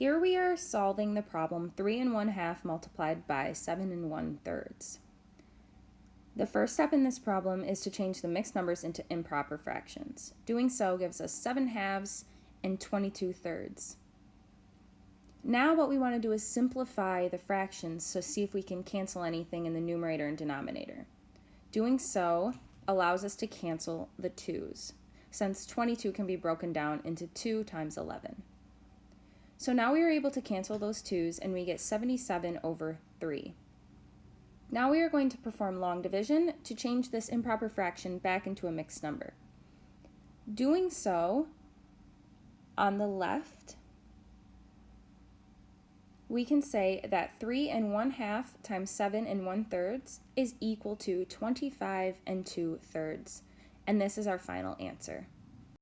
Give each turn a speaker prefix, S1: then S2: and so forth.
S1: Here we are solving the problem 3 and 1 half multiplied by 7 and 1 thirds. The first step in this problem is to change the mixed numbers into improper fractions. Doing so gives us 7 halves and 22 thirds. Now what we want to do is simplify the fractions so see if we can cancel anything in the numerator and denominator. Doing so allows us to cancel the 2's, since 22 can be broken down into 2 times 11. So now we are able to cancel those 2's and we get 77 over 3. Now we are going to perform long division to change this improper fraction back into a mixed number. Doing so, on the left, we can say that 3 and 1 half times 7 and 1 thirds is equal to 25 and 2 thirds. And this is our final answer.